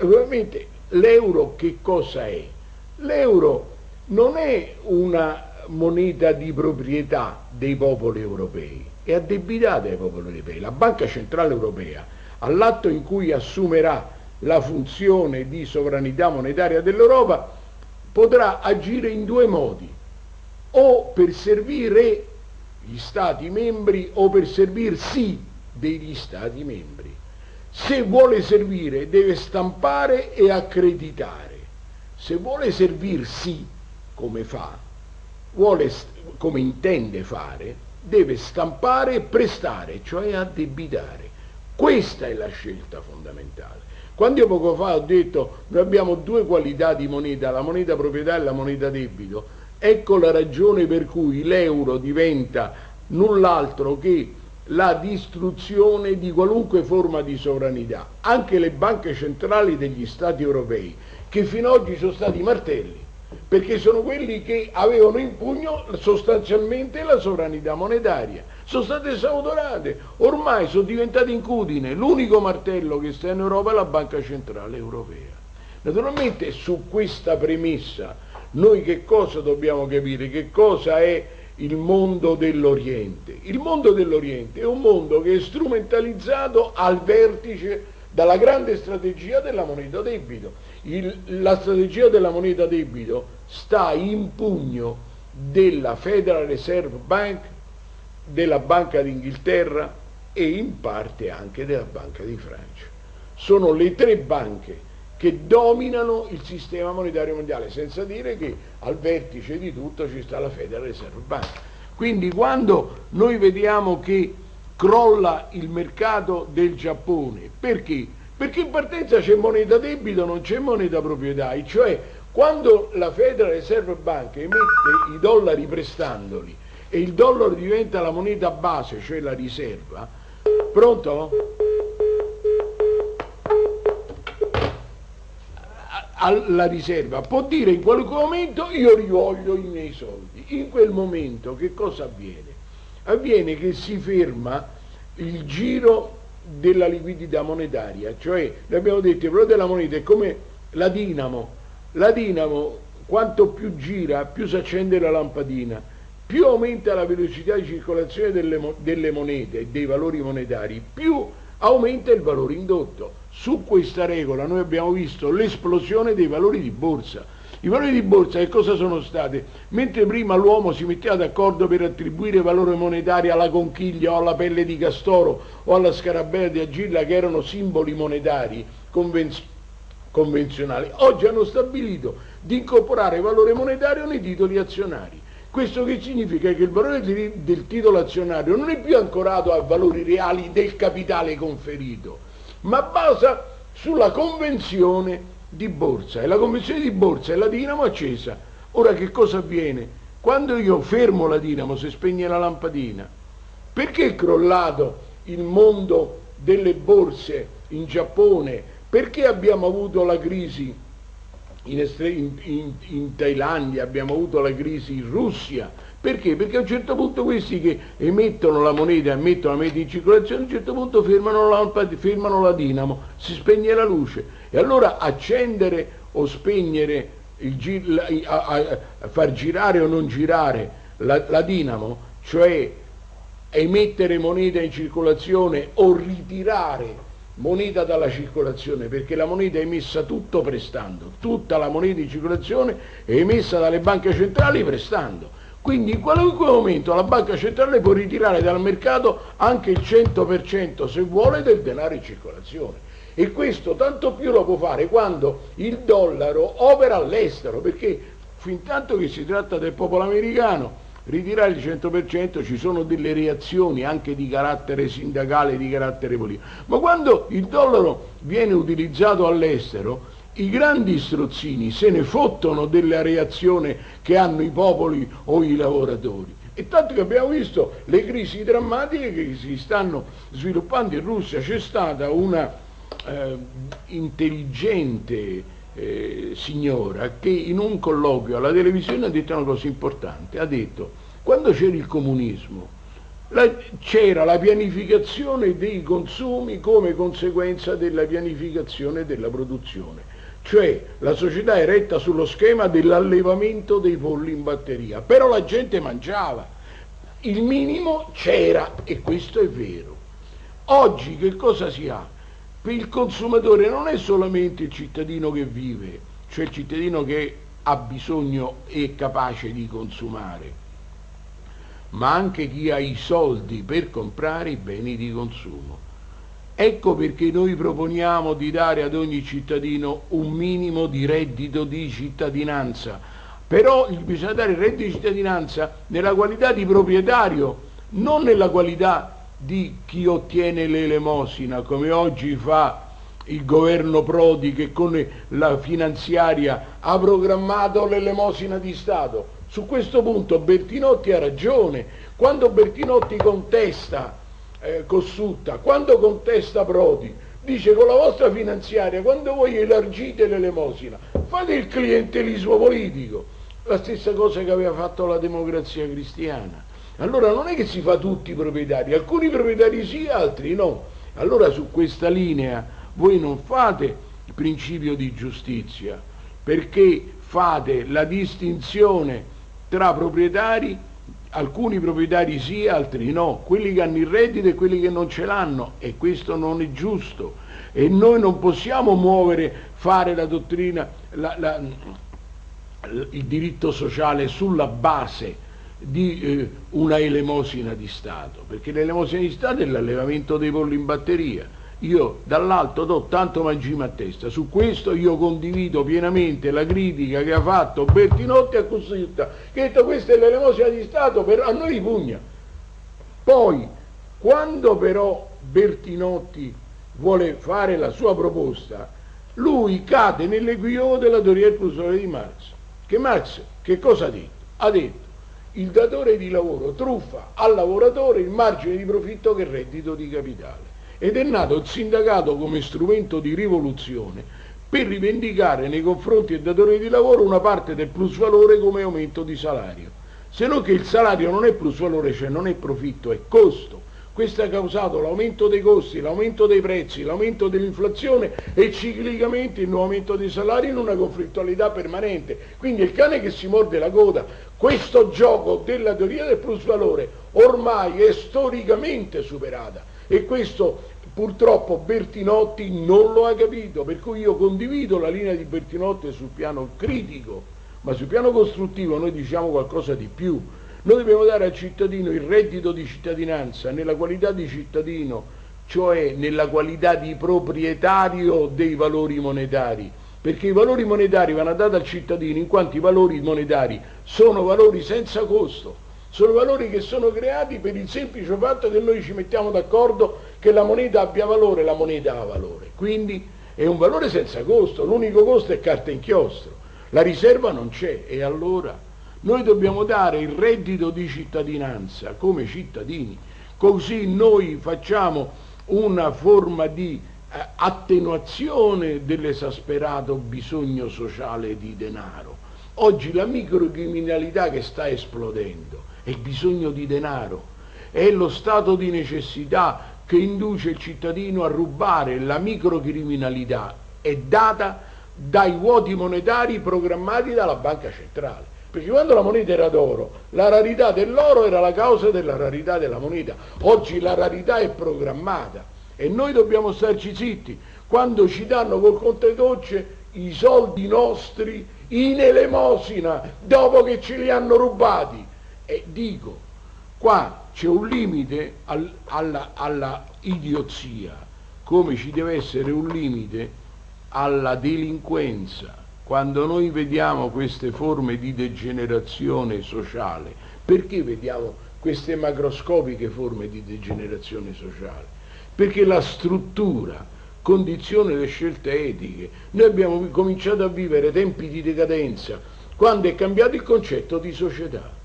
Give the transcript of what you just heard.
Ovviamente l'euro che cosa è? L'euro non è una moneta di proprietà dei popoli europei, è addebitata ai popoli europei. La Banca Centrale Europea, all'atto in cui assumerà la funzione di sovranità monetaria dell'Europa, potrà agire in due modi, o per servire gli Stati membri o per servirsi degli Stati membri. Se vuole servire deve stampare e accreditare, se vuole servirsi come fa, vuole, come intende fare, deve stampare e prestare, cioè addebitare. Questa è la scelta fondamentale. Quando io poco fa ho detto noi abbiamo due qualità di moneta, la moneta proprietà e la moneta debito, ecco la ragione per cui l'euro diventa null'altro che la distruzione di qualunque forma di sovranità. Anche le banche centrali degli Stati europei, che fino ad oggi sono stati martelli, perché sono quelli che avevano in pugno sostanzialmente la sovranità monetaria. Sono state esautorate, ormai sono diventate incudine. L'unico martello che sta in Europa è la Banca Centrale Europea. Naturalmente su questa premessa noi che cosa dobbiamo capire? Che cosa è il mondo dell'Oriente? Il mondo dell'Oriente è un mondo che è strumentalizzato al vertice dalla grande strategia della moneta debito. Il, la strategia della moneta debito sta in pugno della Federal Reserve Bank, della Banca d'Inghilterra e in parte anche della Banca di Francia. Sono le tre banche che dominano il sistema monetario mondiale, senza dire che al vertice di tutto ci sta la Federal Reserve Bank. Quindi quando noi vediamo che crolla il mercato del Giappone. Perché? Perché in partenza c'è moneta debito, non c'è moneta proprietà, cioè quando la Federal Reserve Bank emette i dollari prestandoli e il dollaro diventa la moneta base, cioè la riserva, pronto? Alla riserva. Può dire in qualunque momento io rivoglio i miei soldi in quel momento che cosa avviene? avviene che si ferma il giro della liquidità monetaria, cioè abbiamo detto il valore della moneta è come la dinamo, la dinamo quanto più gira più si accende la lampadina, più aumenta la velocità di circolazione delle, delle monete e dei valori monetari, più aumenta il valore indotto. Su questa regola noi abbiamo visto l'esplosione dei valori di borsa, i valori di borsa che cosa sono stati? Mentre prima l'uomo si metteva d'accordo per attribuire valore monetario alla conchiglia o alla pelle di castoro o alla scarabea di agilla che erano simboli monetari convenz convenzionali, oggi hanno stabilito di incorporare valore monetario nei titoli azionari. Questo che significa che il valore del titolo azionario non è più ancorato a valori reali del capitale conferito, ma basa sulla convenzione di borsa e la convenzione di borsa è la dinamo accesa. Ora che cosa avviene? Quando io fermo la dinamo, si spegne la lampadina, perché è crollato il mondo delle borse in Giappone? Perché abbiamo avuto la crisi in, in, in Thailandia, abbiamo avuto la crisi in Russia? Perché? Perché a un certo punto questi che emettono la moneta, emettono la moneta in circolazione, a un certo punto fermano la, fermano la dinamo, si spegne la luce. E allora accendere o spegnere, il, a, a, a far girare o non girare la, la dinamo, cioè emettere moneta in circolazione o ritirare moneta dalla circolazione perché la moneta è emessa tutto prestando, tutta la moneta in circolazione è emessa dalle banche centrali prestando. Quindi in qualunque momento la banca centrale può ritirare dal mercato anche il 100% se vuole del denaro in circolazione. E questo tanto più lo può fare quando il dollaro opera all'estero, perché fin tanto che si tratta del popolo americano, ritirare il 100% ci sono delle reazioni anche di carattere sindacale, di carattere politico. Ma quando il dollaro viene utilizzato all'estero, i grandi strozzini se ne fottono della reazione che hanno i popoli o i lavoratori. E tanto che abbiamo visto le crisi drammatiche che si stanno sviluppando in Russia, c'è stata una eh, intelligente eh, signora che in un colloquio alla televisione ha detto una cosa importante, ha detto quando c'era il comunismo c'era la pianificazione dei consumi come conseguenza della pianificazione della produzione. Cioè la società è retta sullo schema dell'allevamento dei polli in batteria, però la gente mangiava, il minimo c'era e questo è vero. Oggi che cosa si ha? Il consumatore non è solamente il cittadino che vive, cioè il cittadino che ha bisogno e è capace di consumare, ma anche chi ha i soldi per comprare i beni di consumo. Ecco perché noi proponiamo di dare ad ogni cittadino un minimo di reddito di cittadinanza, però bisogna dare il reddito di cittadinanza nella qualità di proprietario, non nella qualità di chi ottiene l'elemosina, come oggi fa il governo Prodi che con la finanziaria ha programmato l'elemosina di Stato. Su questo punto Bertinotti ha ragione. Quando Bertinotti contesta eh, Cossutta, quando contesta Prodi, dice con la vostra finanziaria, quando voi elargite l'elemosina, fate il clientelismo politico. La stessa cosa che aveva fatto la democrazia cristiana. Allora non è che si fa tutti i proprietari, alcuni proprietari sì, altri no. Allora su questa linea voi non fate il principio di giustizia, perché fate la distinzione tra proprietari, alcuni proprietari sì, altri no, quelli che hanno il reddito e quelli che non ce l'hanno e questo non è giusto e noi non possiamo muovere, fare la dottrina, la, la, il diritto sociale sulla base di eh, una elemosina di Stato, perché l'elemosina di Stato è l'allevamento dei polli in batteria. Io dall'alto do tanto mangime a testa, su questo io condivido pienamente la critica che ha fatto Bertinotti a Costituta, che ha detto questa è l'elemosina di Stato, per, a noi pugna. Poi, quando però Bertinotti vuole fare la sua proposta, lui cade nell'equivoco della teoria del di Marx. Che Marx che cosa ha detto? Ha detto il datore di lavoro truffa al lavoratore il margine di profitto che è reddito di capitale. Ed è nato il sindacato come strumento di rivoluzione per rivendicare nei confronti del datore di lavoro una parte del plusvalore come aumento di salario. Se non che il salario non è plusvalore, cioè non è profitto, è costo questo ha causato l'aumento dei costi, l'aumento dei prezzi, l'aumento dell'inflazione e ciclicamente il nuovo aumento dei salari in una conflittualità permanente. Quindi il cane che si morde la coda, questo gioco della teoria del plusvalore ormai è storicamente superata e questo purtroppo Bertinotti non lo ha capito, per cui io condivido la linea di Bertinotti sul piano critico, ma sul piano costruttivo noi diciamo qualcosa di più noi dobbiamo dare al cittadino il reddito di cittadinanza nella qualità di cittadino, cioè nella qualità di proprietario dei valori monetari, perché i valori monetari vanno dati al cittadino in quanto i valori monetari sono valori senza costo, sono valori che sono creati per il semplice fatto che noi ci mettiamo d'accordo che la moneta abbia valore, la moneta ha valore. Quindi è un valore senza costo, l'unico costo è carta inchiostro, la riserva non c'è e allora noi dobbiamo dare il reddito di cittadinanza come cittadini, così noi facciamo una forma di eh, attenuazione dell'esasperato bisogno sociale di denaro. Oggi la microcriminalità che sta esplodendo è il bisogno di denaro, è lo stato di necessità che induce il cittadino a rubare. La microcriminalità è data dai vuoti monetari programmati dalla banca centrale perché quando la moneta era d'oro, la rarità dell'oro era la causa della rarità della moneta. Oggi la rarità è programmata e noi dobbiamo starci zitti. Quando ci danno col conte docce i soldi nostri in elemosina dopo che ce li hanno rubati. E dico, qua c'è un limite al, alla, alla idiozia, come ci deve essere un limite alla delinquenza quando noi vediamo queste forme di degenerazione sociale, perché vediamo queste macroscopiche forme di degenerazione sociale? Perché la struttura condiziona le scelte etiche. Noi abbiamo cominciato a vivere tempi di decadenza quando è cambiato il concetto di società.